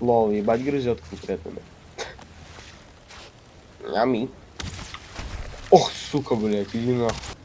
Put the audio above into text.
Лол, ебать грызет конкретно. Ами. Ох, сука, блядь, иди нахуй.